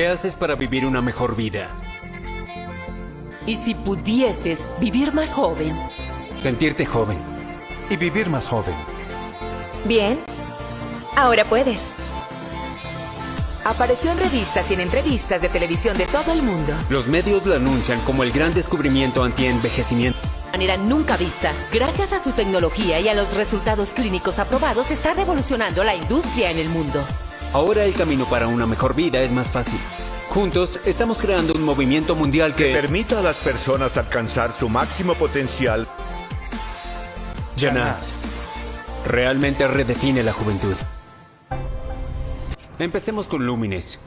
¿Qué haces para vivir una mejor vida? ¿Y si pudieses vivir más joven? Sentirte joven. Y vivir más joven. Bien. Ahora puedes. Apareció en revistas y en entrevistas de televisión de todo el mundo. Los medios lo anuncian como el gran descubrimiento anti-envejecimiento. De manera nunca vista. Gracias a su tecnología y a los resultados clínicos aprobados, está revolucionando la industria en el mundo. Ahora el camino para una mejor vida es más fácil. Juntos estamos creando un movimiento mundial que... Permita a las personas alcanzar su máximo potencial. Janás realmente redefine la juventud. Empecemos con Lumines.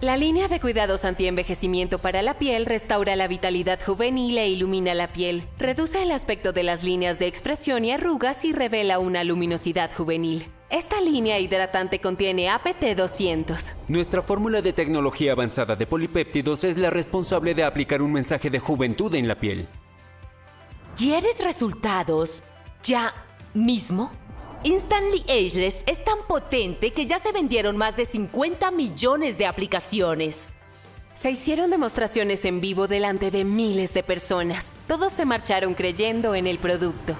La línea de cuidados anti-envejecimiento para la piel restaura la vitalidad juvenil e ilumina la piel. Reduce el aspecto de las líneas de expresión y arrugas y revela una luminosidad juvenil. Esta línea hidratante contiene APT-200. Nuestra fórmula de tecnología avanzada de polipéptidos es la responsable de aplicar un mensaje de juventud en la piel. ¿Quieres resultados ya mismo? Instantly Ageless es tan potente que ya se vendieron más de 50 millones de aplicaciones. Se hicieron demostraciones en vivo delante de miles de personas. Todos se marcharon creyendo en el producto.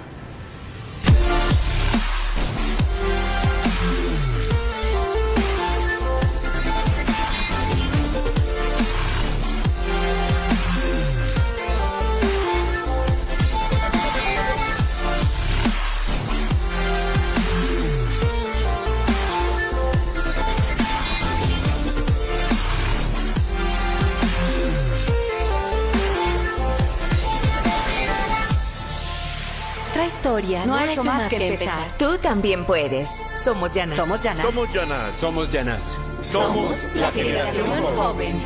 Nuestra historia no, ha hecho más que empezar. Tú también puedes. Somos Yanas. Somos Yana. Somos Yanas. Somos Janás. Somos la generación joven.